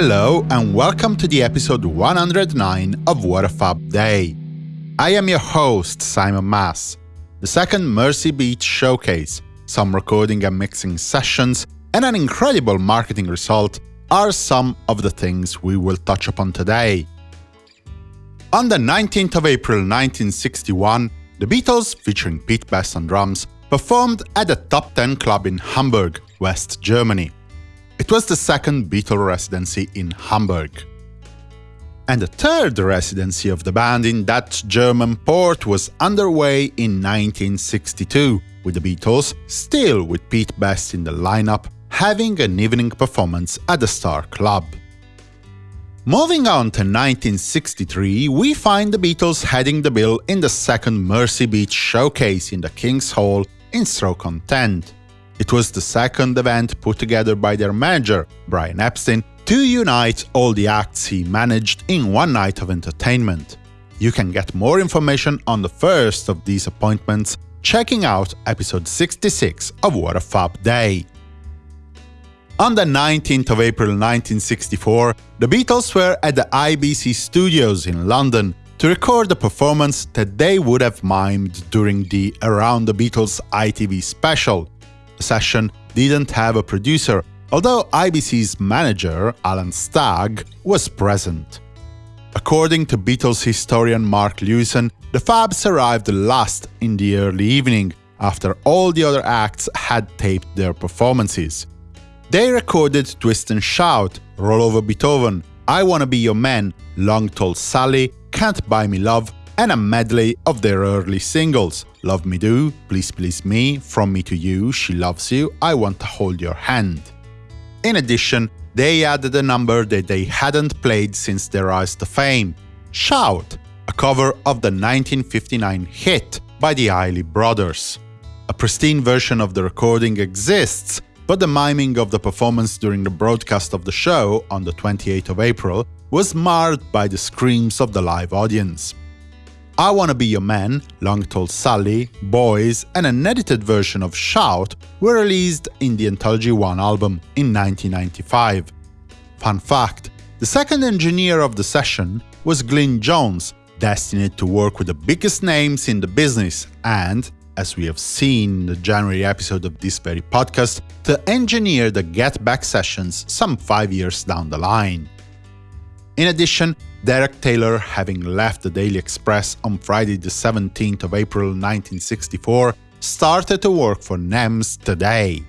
Hello and welcome to the episode 109 of What a Fab Day. I am your host, Simon Mas. The second Mersey Beat showcase, some recording and mixing sessions, and an incredible marketing result are some of the things we will touch upon today. On the 19th of April 1961, the Beatles, featuring Pete Best on drums, performed at the Top 10 Club in Hamburg, West Germany. It was the second Beatle residency in Hamburg. And the third residency of the band in that German port was underway in 1962, with the Beatles, still with Pete Best in the lineup, having an evening performance at the Star Club. Moving on to 1963, we find the Beatles heading the bill in the second Mersey Beat showcase in the King's Hall in Stoke-on-Trent. It was the second event put together by their manager, Brian Epstein, to unite all the acts he managed in one night of entertainment. You can get more information on the first of these appointments checking out episode 66 of What a Fab Day. On the 19th of April 1964, the Beatles were at the IBC Studios in London to record a performance that they would have mimed during the Around the Beatles ITV special, session didn't have a producer, although IBC's manager, Alan Stagg, was present. According to Beatles historian Mark Lewisohn, the Fabs arrived last in the early evening, after all the other acts had taped their performances. They recorded Twist and Shout, Roll Over Beethoven, I Wanna Be Your Man, Long Tall Sally, Can't Buy Me Love, and a medley of their early singles Love Me Do, Please Please Me, From Me to You, She Loves You, I Want to Hold Your Hand. In addition, they added a number that they hadn't played since their rise to fame Shout, a cover of the 1959 hit by the Isley Brothers. A pristine version of the recording exists, but the miming of the performance during the broadcast of the show on the 28th of April was marred by the screams of the live audience. I Wanna Be Your Man, Long Tall Sally, Boys, and an edited version of Shout were released in the Anthology 1 album in 1995. Fun fact, the second engineer of the session was Glyn Johns, destined to work with the biggest names in the business and, as we have seen in the January episode of this very podcast, to engineer the Get Back sessions some five years down the line. In addition, Derek Taylor, having left the Daily Express on Friday the 17th of April 1964, started to work for NEMS today.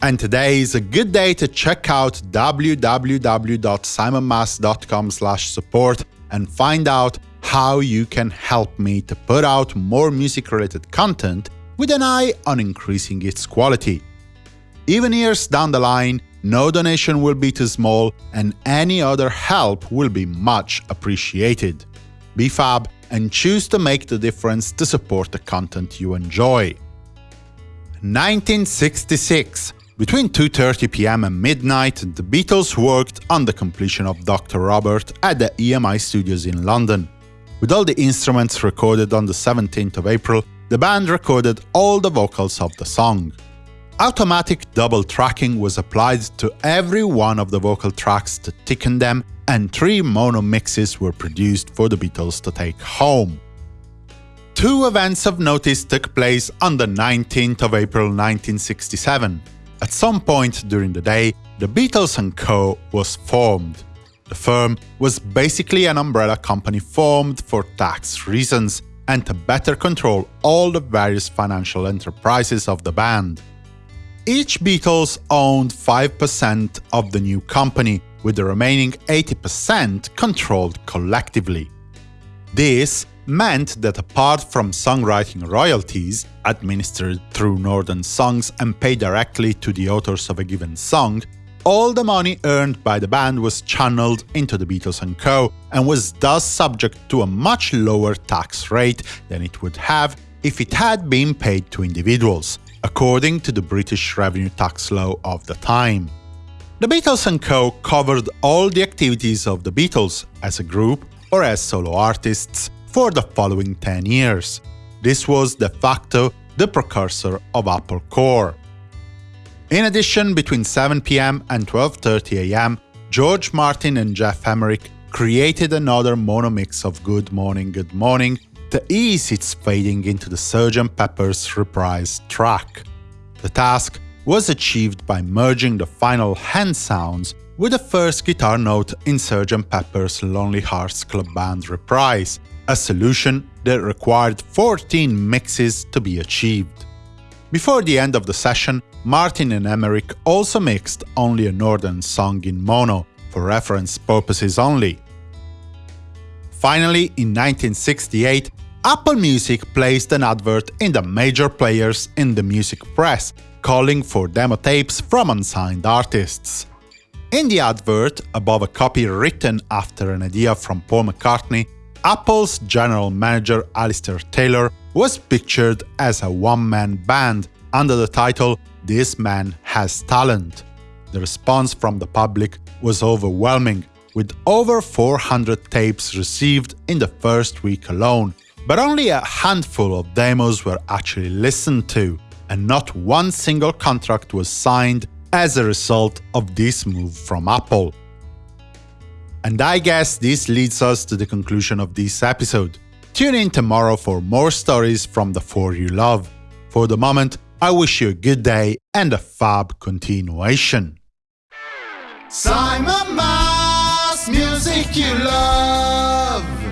And today is a good day to check out www.simonmas.com support and find out how you can help me to put out more music-related content with an eye on increasing its quality. Even years down the line, no donation will be too small, and any other help will be much appreciated. Be fab and choose to make the difference to support the content you enjoy. 1966 Between 2.30 pm and midnight, the Beatles worked on the completion of Dr. Robert at the EMI studios in London. With all the instruments recorded on the 17th of April, the band recorded all the vocals of the song. Automatic double tracking was applied to every one of the vocal tracks to thicken them, and three mono mixes were produced for the Beatles to take home. Two events of notice took place on the 19th of April 1967. At some point during the day, the Beatles & Co. was formed. The firm was basically an umbrella company formed for tax reasons and to better control all the various financial enterprises of the band. Each Beatles owned 5% of the new company, with the remaining 80% controlled collectively. This meant that apart from songwriting royalties, administered through Northern Songs and paid directly to the authors of a given song, all the money earned by the band was channeled into the Beatles & Co. and was thus subject to a much lower tax rate than it would have if it had been paid to individuals according to the British revenue tax law of the time. The Beatles & Co. covered all the activities of the Beatles as a group or as solo artists for the following 10 years. This was de facto the precursor of Apple Corps. In addition, between 7 pm and 12.30 am, George Martin and Geoff Emerick created another mono mix of Good Morning, Good Morning to ease its fading into the Sgt. Pepper's reprise track. The task was achieved by merging the final hand sounds with the first guitar note in Sgt. Pepper's Lonely Hearts Club Band reprise, a solution that required 14 mixes to be achieved. Before the end of the session, Martin and Emerick also mixed only a Northern song in mono, for reference purposes only. Finally, in 1968, Apple Music placed an advert in the major players in the music press, calling for demo tapes from unsigned artists. In the advert, above a copy written after an idea from Paul McCartney, Apple's general manager Alistair Taylor was pictured as a one-man band under the title This Man Has Talent. The response from the public was overwhelming, with over 400 tapes received in the first week alone, but only a handful of demos were actually listened to, and not one single contract was signed as a result of this move from Apple. And I guess this leads us to the conclusion of this episode. Tune in tomorrow for more stories from the four you love. For the moment, I wish you a good day and a fab continuation. Simon Mas, music you love.